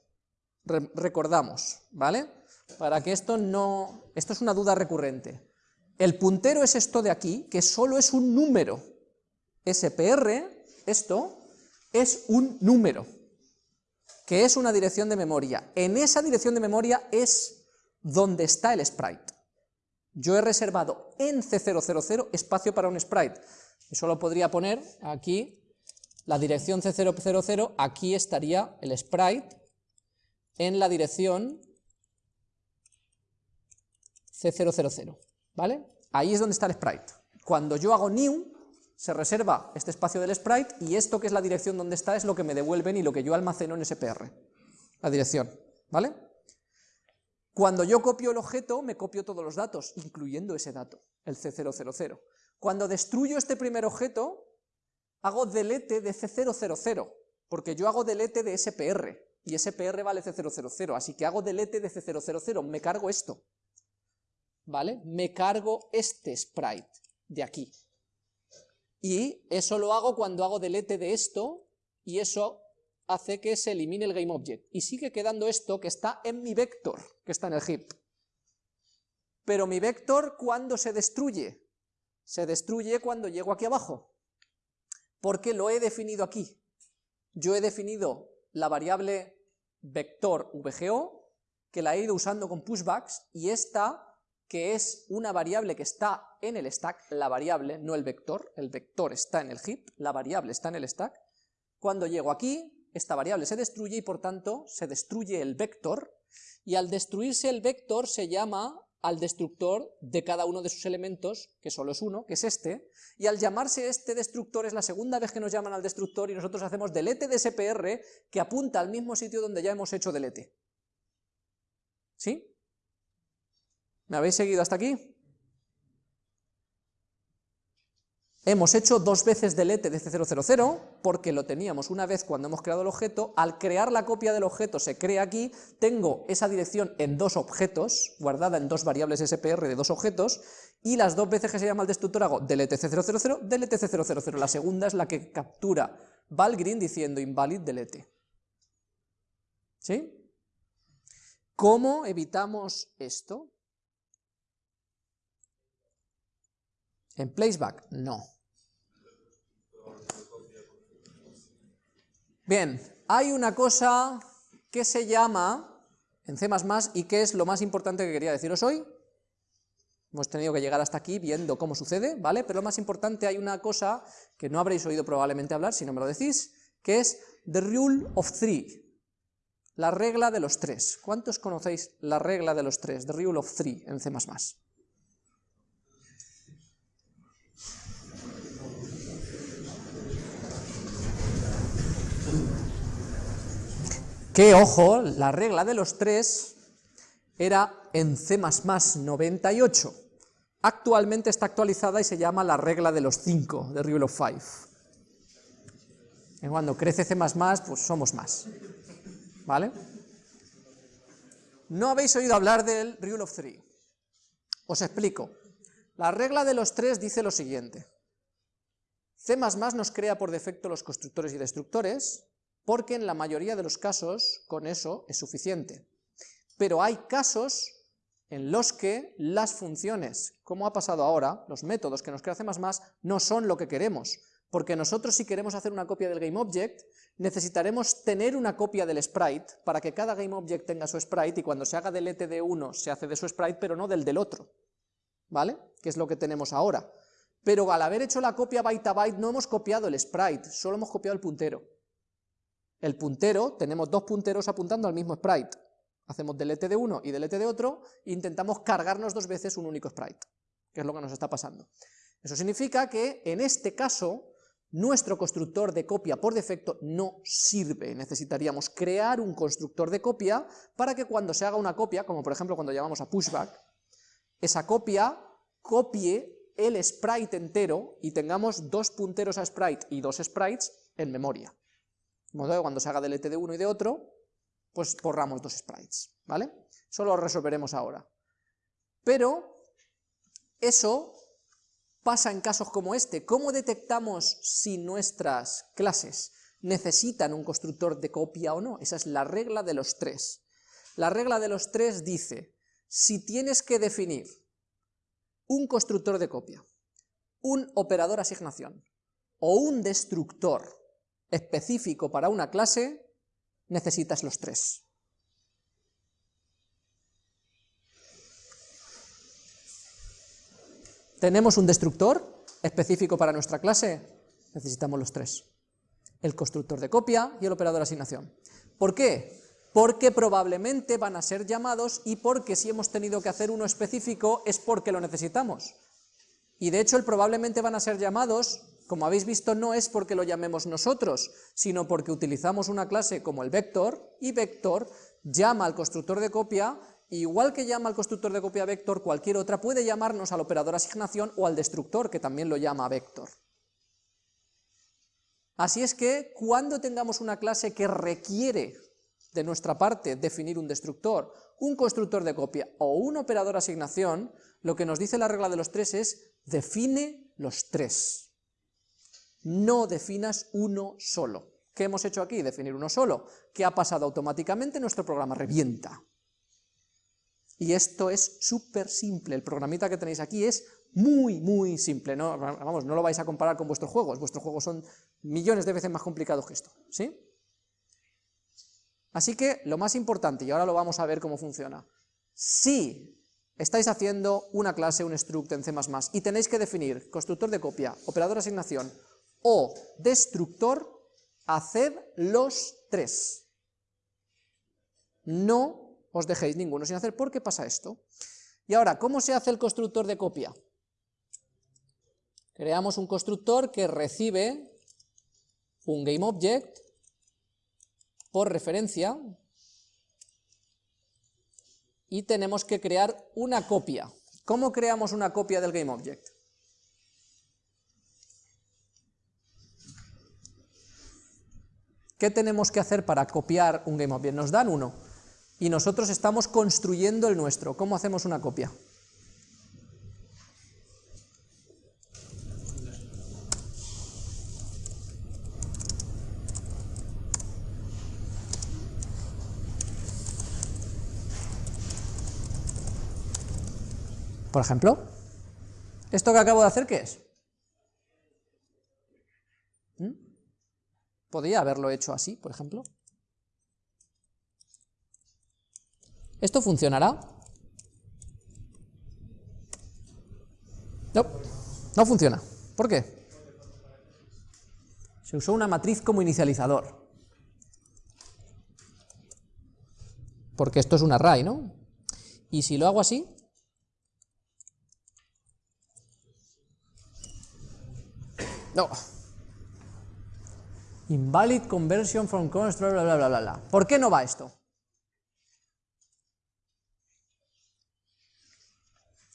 recordamos, ¿vale? Para que esto no... Esto es una duda recurrente. El puntero es esto de aquí, que solo es un número. SPR, esto, es un número que es una dirección de memoria. En esa dirección de memoria es donde está el sprite. Yo he reservado en C000 espacio para un sprite. Eso lo podría poner aquí la dirección C000, aquí estaría el sprite en la dirección C000, ¿vale? Ahí es donde está el sprite. Cuando yo hago new, se reserva este espacio del sprite y esto que es la dirección donde está es lo que me devuelven y lo que yo almaceno en SPR, la dirección, ¿vale? Cuando yo copio el objeto, me copio todos los datos, incluyendo ese dato, el C000. Cuando destruyo este primer objeto, hago delete de C000, porque yo hago delete de SPR, y SPR vale C000, así que hago delete de C000, me cargo esto, ¿vale? Me cargo este sprite de aquí. Y eso lo hago cuando hago delete de esto, y eso hace que se elimine el GameObject, y sigue quedando esto que está en mi vector, que está en el heap. Pero mi vector, ¿cuándo se destruye? Se destruye cuando llego aquí abajo, porque lo he definido aquí. Yo he definido la variable vector VGO, que la he ido usando con pushbacks, y esta, que es una variable que está en el stack, la variable, no el vector, el vector está en el heap, la variable está en el stack, cuando llego aquí, esta variable se destruye y por tanto se destruye el vector, y al destruirse el vector se llama al destructor de cada uno de sus elementos, que solo es uno, que es este, y al llamarse este destructor es la segunda vez que nos llaman al destructor y nosotros hacemos delete de SPR que apunta al mismo sitio donde ya hemos hecho delete. ¿Sí? ¿Me habéis seguido hasta aquí? Hemos hecho dos veces delete de C000 porque lo teníamos una vez cuando hemos creado el objeto, al crear la copia del objeto se crea aquí, tengo esa dirección en dos objetos, guardada en dos variables SPR de dos objetos, y las dos veces que se llama el destructor hago delete C000, delete C000, la segunda es la que captura Valgrind diciendo invalid delete. ¿Sí? ¿Cómo evitamos esto? ¿En placeback? No. Bien, hay una cosa que se llama en C++ y que es lo más importante que quería deciros hoy. Hemos tenido que llegar hasta aquí viendo cómo sucede, ¿vale? Pero lo más importante hay una cosa que no habréis oído probablemente hablar, si no me lo decís, que es the rule of three, la regla de los tres. ¿Cuántos conocéis la regla de los tres, the rule of three en C++? Que, ojo, la regla de los tres era en C++ 98. Actualmente está actualizada y se llama la regla de los cinco, de Rule of Five. Cuando crece C++, pues somos más. ¿Vale? No habéis oído hablar del Rule of Three. Os explico. La regla de los tres dice lo siguiente. C++ nos crea por defecto los constructores y destructores, porque en la mayoría de los casos con eso es suficiente. Pero hay casos en los que las funciones, como ha pasado ahora, los métodos que nos crea C++, no son lo que queremos, porque nosotros si queremos hacer una copia del GameObject, necesitaremos tener una copia del sprite para que cada GameObject tenga su sprite y cuando se haga delete de uno se hace de su sprite, pero no del del otro, ¿vale? Que es lo que tenemos ahora. Pero al haber hecho la copia byte a byte no hemos copiado el sprite, solo hemos copiado el puntero. El puntero, tenemos dos punteros apuntando al mismo sprite. Hacemos delete de uno y delete de otro, e intentamos cargarnos dos veces un único sprite, que es lo que nos está pasando. Eso significa que, en este caso, nuestro constructor de copia por defecto no sirve. Necesitaríamos crear un constructor de copia para que cuando se haga una copia, como por ejemplo cuando llamamos a pushback, esa copia copie el sprite entero y tengamos dos punteros a sprite y dos sprites en memoria. De modo que cuando se haga delete de uno y de otro, pues borramos dos sprites, ¿vale? Eso lo resolveremos ahora. Pero eso pasa en casos como este. ¿Cómo detectamos si nuestras clases necesitan un constructor de copia o no? Esa es la regla de los tres. La regla de los tres dice, si tienes que definir un constructor de copia, un operador asignación o un destructor específico para una clase, necesitas los tres. ¿Tenemos un destructor específico para nuestra clase? Necesitamos los tres. el constructor de copia y el operador de asignación. ¿Por qué? Porque probablemente van a ser llamados y porque si hemos tenido que hacer uno específico es porque lo necesitamos. Y de hecho el probablemente van a ser llamados, como habéis visto, no es porque lo llamemos nosotros, sino porque utilizamos una clase como el vector, y vector llama al constructor de copia, igual que llama al constructor de copia vector, cualquier otra puede llamarnos al operador asignación o al destructor, que también lo llama vector. Así es que cuando tengamos una clase que requiere de nuestra parte definir un destructor, un constructor de copia o un operador asignación, lo que nos dice la regla de los tres es define los tres. No definas uno solo. ¿Qué hemos hecho aquí? Definir uno solo. ¿Qué ha pasado automáticamente? Nuestro programa revienta. Y esto es súper simple, el programita que tenéis aquí es muy, muy simple, no, vamos, no lo vais a comparar con vuestros juegos, vuestros juegos son millones de veces más complicados que esto, ¿sí? Así que lo más importante, y ahora lo vamos a ver cómo funciona, si estáis haciendo una clase, un struct en C++ y tenéis que definir constructor de copia, operador de asignación o destructor, haced los tres. No os dejéis ninguno sin hacer, ¿por qué pasa esto? Y ahora, ¿cómo se hace el constructor de copia? Creamos un constructor que recibe un GameObject por referencia y tenemos que crear una copia. ¿Cómo creamos una copia del GameObject? ¿Qué tenemos que hacer para copiar un GameObject? Nos dan uno y nosotros estamos construyendo el nuestro. ¿Cómo hacemos una copia? Por ejemplo, ¿esto que acabo de hacer qué es? Podría haberlo hecho así, por ejemplo. ¿Esto funcionará? No, no funciona. ¿Por qué? Se usó una matriz como inicializador. Porque esto es un array, ¿no? Y si lo hago así, No. Invalid conversion from constructor, bla, bla, bla, bla, bla. ¿Por qué no va esto?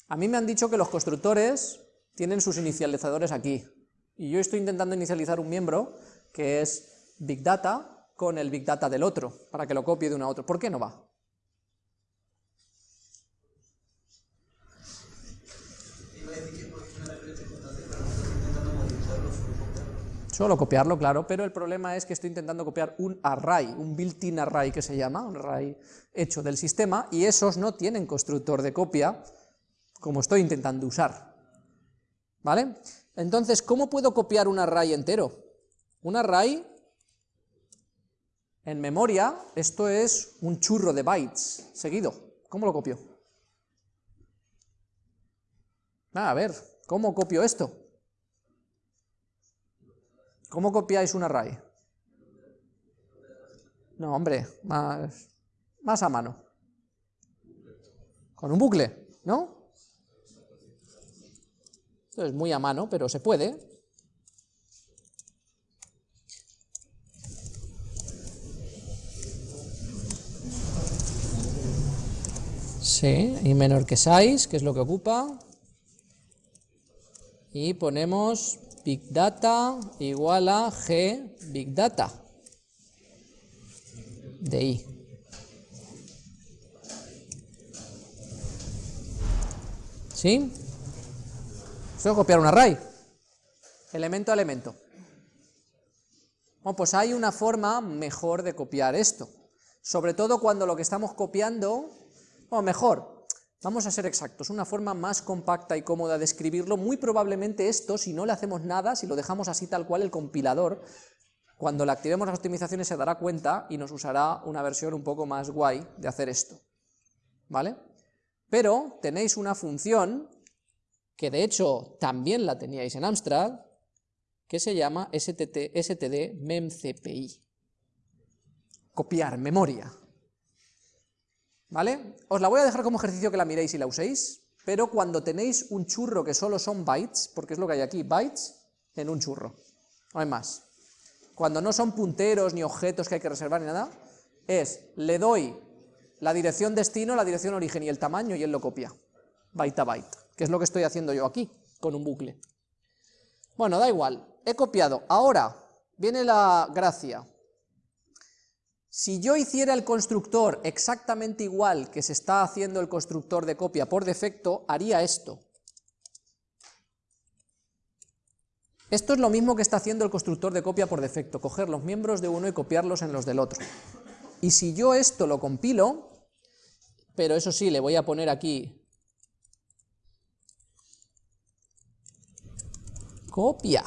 A mí me han dicho que los constructores tienen sus inicializadores aquí. Y yo estoy intentando inicializar un miembro que es Big Data con el Big Data del otro, para que lo copie de uno a otro. ¿Por qué no va? Solo copiarlo, claro, pero el problema es que estoy intentando copiar un array, un built-in array que se llama, un array hecho del sistema, y esos no tienen constructor de copia, como estoy intentando usar. ¿Vale? Entonces, ¿cómo puedo copiar un array entero? Un array en memoria, esto es un churro de bytes seguido. ¿Cómo lo copio? Ah, a ver, ¿cómo copio esto? ¿Cómo copiáis un array? No, hombre, más, más a mano. Con un bucle, ¿no? Esto es muy a mano, pero se puede. Sí, y menor que size, que es lo que ocupa. Y ponemos Big Data igual a G Big Data de I. ¿Sí? Esto es copiar un array, elemento a elemento. Bueno, pues hay una forma mejor de copiar esto, sobre todo cuando lo que estamos copiando, o mejor, Vamos a ser exactos, una forma más compacta y cómoda de escribirlo, muy probablemente esto, si no le hacemos nada, si lo dejamos así tal cual, el compilador, cuando le activemos las optimizaciones se dará cuenta y nos usará una versión un poco más guay de hacer esto, ¿vale? Pero tenéis una función, que de hecho también la teníais en Amstrad, que se llama STT. Copiar, memoria. ¿Vale? Os la voy a dejar como ejercicio que la miréis y la uséis, pero cuando tenéis un churro que solo son bytes, porque es lo que hay aquí, bytes en un churro, no hay más. Cuando no son punteros ni objetos que hay que reservar ni nada, es, le doy la dirección destino, la dirección origen y el tamaño y él lo copia, byte a byte, que es lo que estoy haciendo yo aquí, con un bucle. Bueno, da igual, he copiado. Ahora, viene la gracia. Si yo hiciera el constructor exactamente igual que se está haciendo el constructor de copia por defecto, haría esto. Esto es lo mismo que está haciendo el constructor de copia por defecto, coger los miembros de uno y copiarlos en los del otro. Y si yo esto lo compilo, pero eso sí, le voy a poner aquí copia.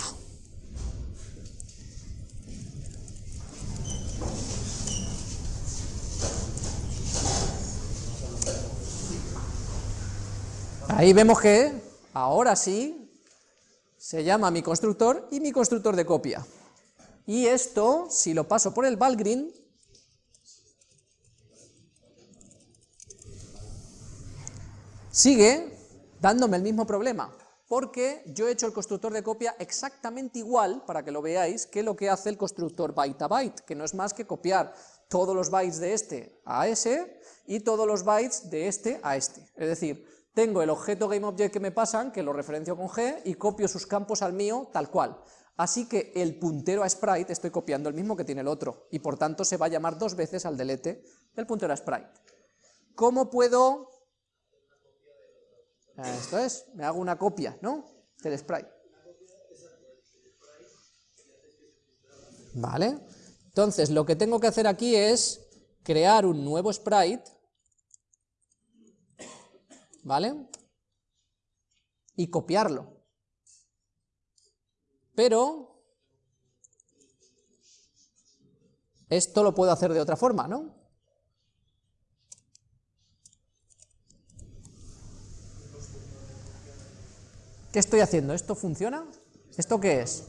Ahí vemos que, ahora sí, se llama mi constructor y mi constructor de copia. Y esto, si lo paso por el Valgrind, sigue dándome el mismo problema, porque yo he hecho el constructor de copia exactamente igual, para que lo veáis, que lo que hace el constructor byte a byte, que no es más que copiar todos los bytes de este a ese y todos los bytes de este a este. Es decir, tengo el objeto GameObject que me pasan, que lo referencio con G, y copio sus campos al mío tal cual. Así que el puntero a sprite estoy copiando el mismo que tiene el otro, y por tanto se va a llamar dos veces al delete del puntero a sprite. ¿Cómo puedo...? Esto es, me hago una copia, ¿no? Del sprite. Vale. Entonces, lo que tengo que hacer aquí es crear un nuevo sprite ¿vale? Y copiarlo. Pero esto lo puedo hacer de otra forma, ¿no? ¿Qué estoy haciendo? ¿Esto funciona? ¿Esto qué es?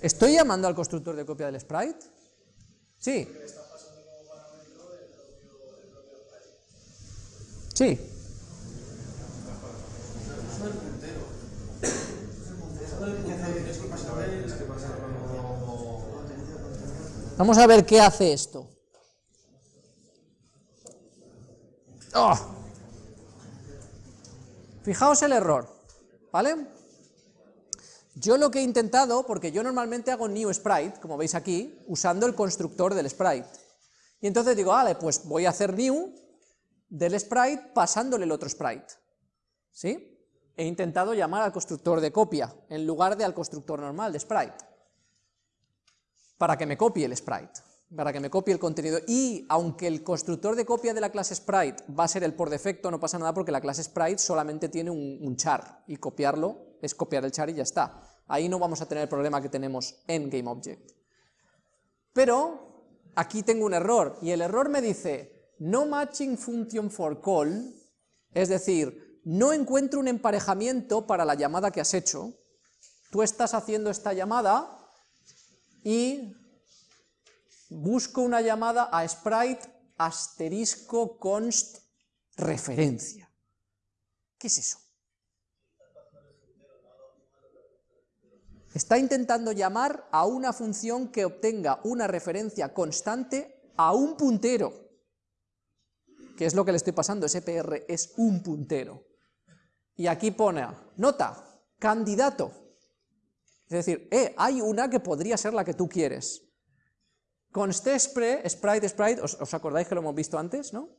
¿Estoy llamando al constructor de copia del sprite? Sí. Sí. Vamos a ver qué hace esto. ¡Oh! Fijaos el error, ¿vale? Yo lo que he intentado, porque yo normalmente hago new sprite, como veis aquí, usando el constructor del sprite. Y entonces digo, vale, pues voy a hacer new, del sprite pasándole el otro sprite. ¿Sí? He intentado llamar al constructor de copia en lugar de al constructor normal de sprite. Para que me copie el sprite, para que me copie el contenido. Y aunque el constructor de copia de la clase sprite va a ser el por defecto, no pasa nada porque la clase sprite solamente tiene un, un char y copiarlo es copiar el char y ya está. Ahí no vamos a tener el problema que tenemos en GameObject. Pero aquí tengo un error y el error me dice no matching function for call, es decir, no encuentro un emparejamiento para la llamada que has hecho, tú estás haciendo esta llamada y busco una llamada a sprite asterisco const referencia. ¿Qué es eso? Está intentando llamar a una función que obtenga una referencia constante a un puntero. ¿Qué es lo que le estoy pasando? Ese PR es un puntero. Y aquí pone, nota, candidato. Es decir, eh, hay una que podría ser la que tú quieres. Con sprite, sprite, sprite, ¿os, acordáis que lo hemos visto antes, no?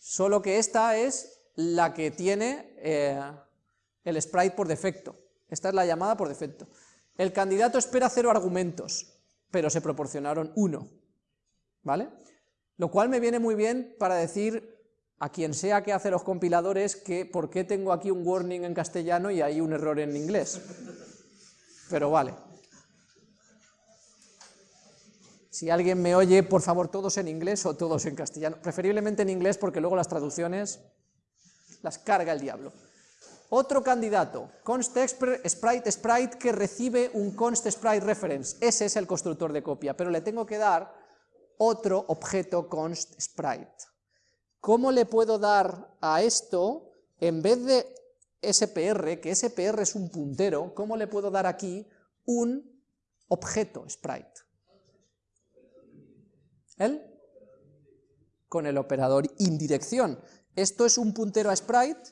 Solo que esta es la que tiene eh, el sprite por defecto. Esta es la llamada por defecto. El candidato espera cero argumentos, pero se proporcionaron uno, ¿vale? Lo cual me viene muy bien para decir a quien sea que hace los compiladores que por qué tengo aquí un warning en castellano y hay un error en inglés. Pero vale. Si alguien me oye, por favor, todos en inglés o todos en castellano. Preferiblemente en inglés porque luego las traducciones las carga el diablo. Otro candidato, const sprite sprite que recibe un const sprite reference. Ese es el constructor de copia, pero le tengo que dar otro objeto const sprite. ¿Cómo le puedo dar a esto, en vez de SPR, que SPR es un puntero, cómo le puedo dar aquí un objeto sprite? ¿El? Con el operador indirección. Esto es un puntero a sprite,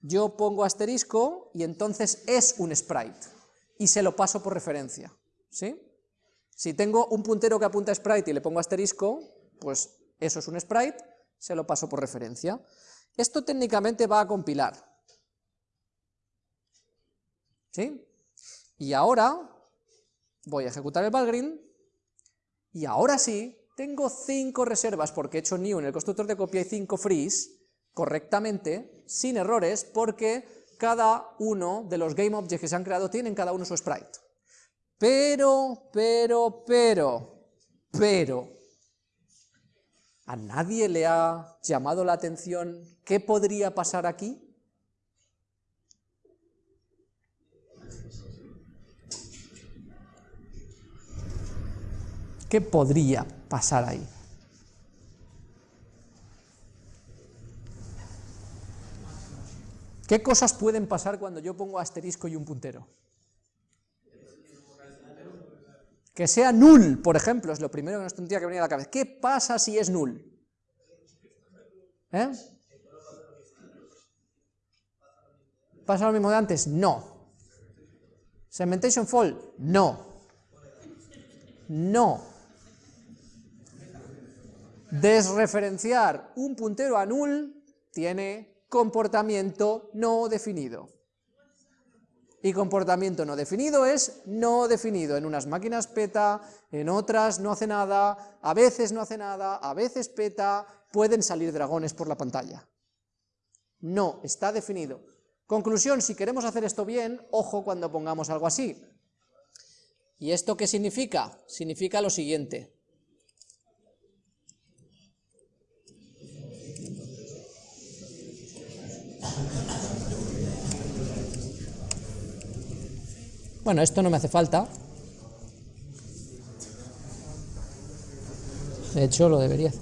yo pongo asterisco y entonces es un sprite, y se lo paso por referencia, ¿sí? Si tengo un puntero que apunta a sprite y le pongo asterisco, pues eso es un sprite, se lo paso por referencia. Esto técnicamente va a compilar, ¿sí? Y ahora voy a ejecutar el Valgrind, y ahora sí, tengo cinco reservas porque he hecho new en el constructor de copia y cinco frees, correctamente, sin errores, porque cada uno de los game objects que se han creado tienen cada uno su sprite. Pero, pero, pero, pero, ¿a nadie le ha llamado la atención qué podría pasar aquí? ¿Qué podría pasar ahí? ¿Qué cosas pueden pasar cuando yo pongo asterisco y un puntero? Que sea null, por ejemplo, es lo primero que nos tendría que venir a la cabeza. ¿Qué pasa si es null? ¿Eh? ¿Pasa lo mismo de antes? No. ¿Segmentation fall? No. No. Desreferenciar un puntero a null tiene comportamiento no definido. Y comportamiento no definido es no definido. En unas máquinas peta, en otras no hace nada, a veces no hace nada, a veces peta, pueden salir dragones por la pantalla. No, está definido. Conclusión, si queremos hacer esto bien, ojo cuando pongamos algo así. ¿Y esto qué significa? Significa lo siguiente. Bueno, esto no me hace falta. De hecho, lo debería.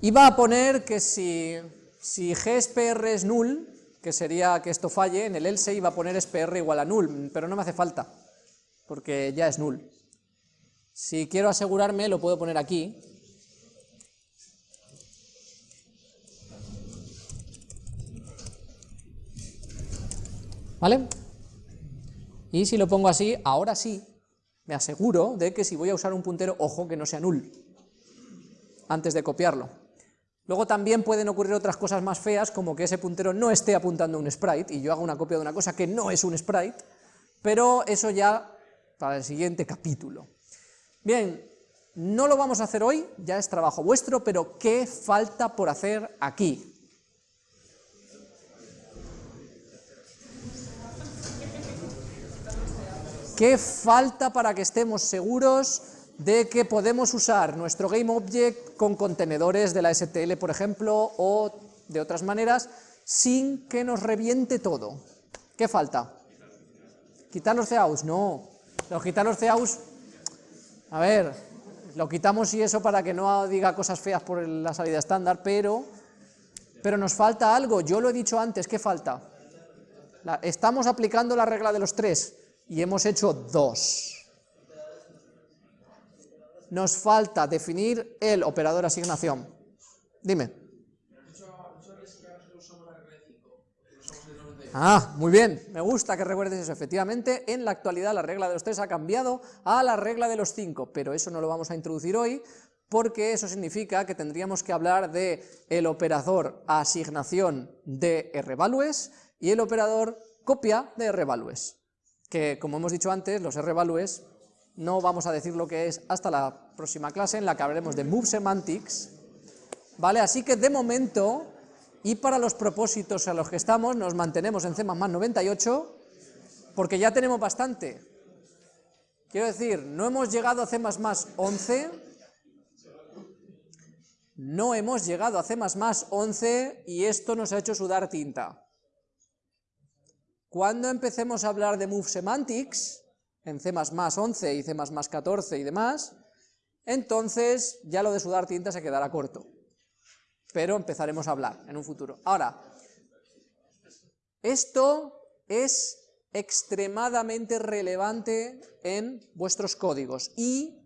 Iba a poner que si, si gspr es null, que sería que esto falle, en el else iba a poner spr igual a null, pero no me hace falta, porque ya es null. Si quiero asegurarme, lo puedo poner aquí. ¿Vale? Y si lo pongo así, ahora sí, me aseguro de que si voy a usar un puntero, ojo, que no sea null, antes de copiarlo. Luego también pueden ocurrir otras cosas más feas, como que ese puntero no esté apuntando a un sprite, y yo hago una copia de una cosa que no es un sprite, pero eso ya para el siguiente capítulo. Bien, no lo vamos a hacer hoy, ya es trabajo vuestro, pero ¿qué falta por hacer aquí? ¿Qué falta para que estemos seguros de que podemos usar nuestro GameObject con contenedores de la STL, por ejemplo, o de otras maneras, sin que nos reviente todo? ¿Qué falta? ¿Quitar los CAUs? No. Los quitar los CAUs, a ver, lo quitamos y eso para que no diga cosas feas por la salida estándar, pero, pero nos falta algo, yo lo he dicho antes, ¿qué falta? estamos aplicando la regla de los tres, y hemos hecho dos. Nos falta definir el operador asignación. Dime. Ah, muy bien, me gusta que recuerdes eso. Efectivamente, en la actualidad la regla de los tres ha cambiado a la regla de los cinco, pero eso no lo vamos a introducir hoy, porque eso significa que tendríamos que hablar de el operador asignación de rvalues y el operador copia de rvalues que como hemos dicho antes, los R-values, no vamos a decir lo que es hasta la próxima clase en la que hablaremos de Move Semantics, ¿vale? Así que de momento, y para los propósitos a los que estamos, nos mantenemos en C++ 98, porque ya tenemos bastante. Quiero decir, no hemos llegado a C++ 11, no hemos llegado a C++ 11 y esto nos ha hecho sudar tinta. Cuando empecemos a hablar de Move Semantics, en C++ 11 y C++ 14 y demás, entonces ya lo de sudar tinta se quedará corto. Pero empezaremos a hablar en un futuro. Ahora, esto es extremadamente relevante en vuestros códigos y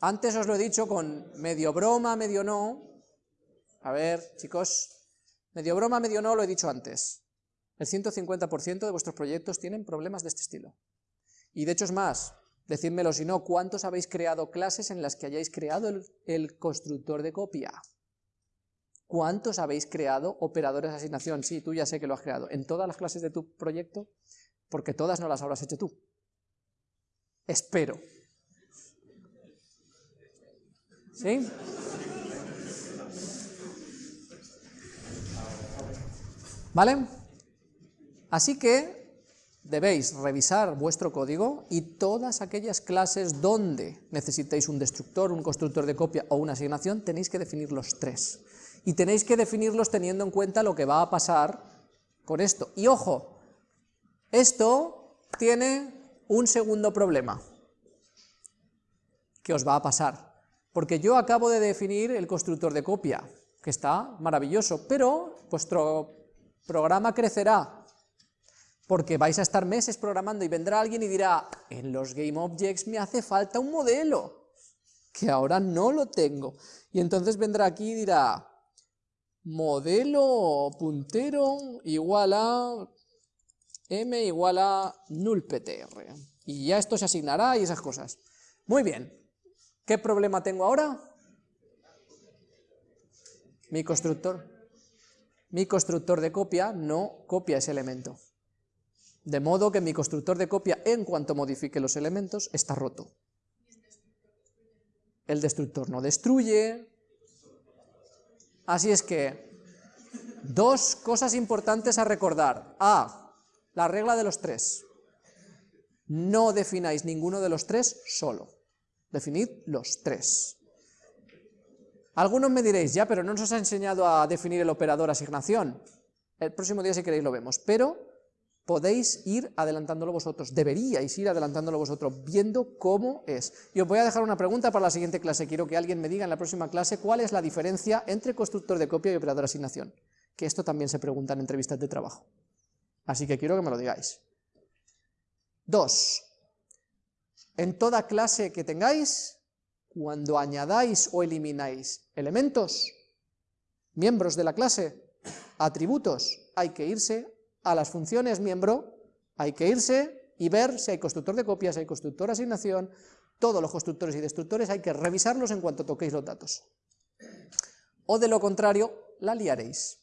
antes os lo he dicho con medio broma, medio no, a ver chicos, medio broma, medio no lo he dicho antes, el 150% de vuestros proyectos tienen problemas de este estilo. Y de hecho es más, decídmelo si no, ¿cuántos habéis creado clases en las que hayáis creado el, el constructor de copia? ¿Cuántos habéis creado operadores de asignación? Sí, tú ya sé que lo has creado. ¿En todas las clases de tu proyecto? Porque todas no las habrás hecho tú. Espero. ¿Sí? ¿Vale? Así que debéis revisar vuestro código y todas aquellas clases donde necesitéis un destructor, un constructor de copia o una asignación, tenéis que definir los tres y tenéis que definirlos teniendo en cuenta lo que va a pasar con esto. Y ojo, esto tiene un segundo problema que os va a pasar, porque yo acabo de definir el constructor de copia, que está maravilloso, pero vuestro programa crecerá, porque vais a estar meses programando y vendrá alguien y dirá, en los GameObjects me hace falta un modelo, que ahora no lo tengo. Y entonces vendrá aquí y dirá, modelo puntero igual a m igual a nullptr. Y ya esto se asignará y esas cosas. Muy bien. ¿Qué problema tengo ahora? Mi constructor. Mi constructor de copia no copia ese elemento. De modo que mi constructor de copia, en cuanto modifique los elementos, está roto. El destructor no destruye, Así es que, dos cosas importantes a recordar. A, la regla de los tres. No defináis ninguno de los tres solo. Definid los tres. Algunos me diréis, ya, pero no nos ha enseñado a definir el operador asignación. El próximo día, si queréis, lo vemos. Pero podéis ir adelantándolo vosotros, deberíais ir adelantándolo vosotros, viendo cómo es. Y os voy a dejar una pregunta para la siguiente clase, quiero que alguien me diga en la próxima clase cuál es la diferencia entre constructor de copia y operador de asignación, que esto también se pregunta en entrevistas de trabajo. Así que quiero que me lo digáis. Dos, en toda clase que tengáis, cuando añadáis o elimináis elementos, miembros de la clase, atributos, hay que irse a las funciones miembro hay que irse y ver si hay constructor de copias, si hay constructor asignación, todos los constructores y destructores hay que revisarlos en cuanto toquéis los datos. O de lo contrario, la liaréis.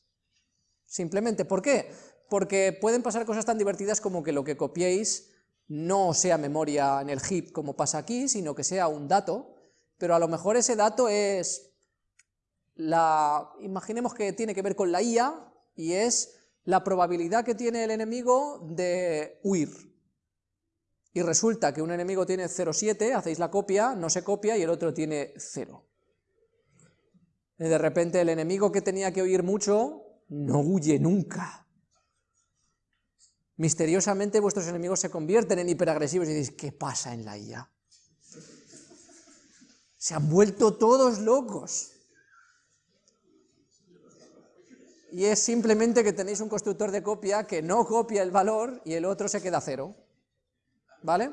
Simplemente, ¿por qué? Porque pueden pasar cosas tan divertidas como que lo que copiéis no sea memoria en el heap como pasa aquí, sino que sea un dato, pero a lo mejor ese dato es la... imaginemos que tiene que ver con la IA y es la probabilidad que tiene el enemigo de huir. Y resulta que un enemigo tiene 0,7, hacéis la copia, no se copia y el otro tiene 0. Y de repente el enemigo que tenía que huir mucho, no huye nunca. Misteriosamente vuestros enemigos se convierten en hiperagresivos y dices, ¿qué pasa en la IA? Se han vuelto todos locos y es simplemente que tenéis un constructor de copia que no copia el valor y el otro se queda cero. ¿Vale?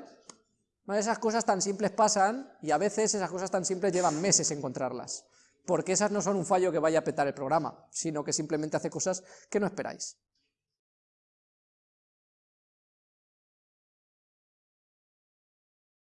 esas cosas tan simples pasan y a veces esas cosas tan simples llevan meses encontrarlas, porque esas no son un fallo que vaya a petar el programa, sino que simplemente hace cosas que no esperáis.